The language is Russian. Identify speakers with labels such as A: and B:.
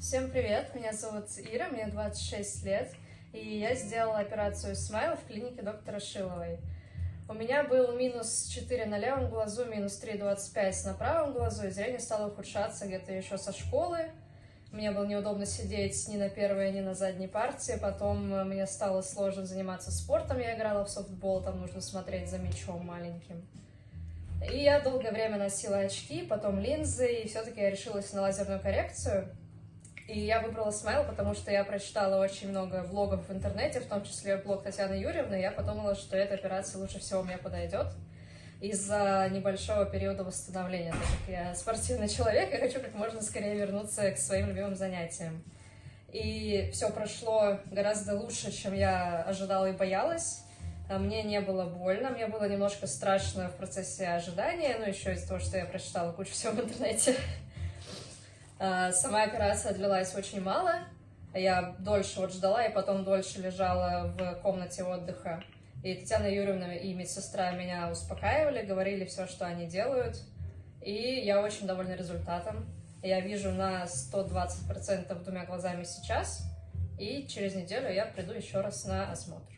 A: Всем привет, меня зовут Ира, мне 26 лет, и я сделала операцию смайла в клинике доктора Шиловой. У меня был минус 4 на левом глазу, минус 3,25 на правом глазу, и зрение стало ухудшаться где-то еще со школы. Мне было неудобно сидеть ни на первой, ни на задней партии. Потом мне стало сложно заниматься спортом. Я играла в софтбол, там нужно смотреть за мячом маленьким. И я долгое время носила очки, потом линзы, и все-таки я решилась на лазерную коррекцию. И я выбрала Смайл, потому что я прочитала очень много блогов в интернете, в том числе блог Татьяны Юрьевны, и я подумала, что эта операция лучше всего мне подойдет из-за небольшого периода восстановления. Так как я спортивный человек, я хочу как можно скорее вернуться к своим любимым занятиям. И все прошло гораздо лучше, чем я ожидала и боялась. А мне не было больно, мне было немножко страшно в процессе ожидания, ну еще из-за того, что я прочитала кучу всего в интернете. А, сама операция длилась очень мало. Я дольше вот ждала и потом дольше лежала в комнате отдыха. И Татьяна Юрьевна и медсестра меня успокаивали, говорили все, что они делают. И я очень довольна результатом. Я вижу на 120% двумя глазами сейчас. И через неделю я приду еще раз на осмотр.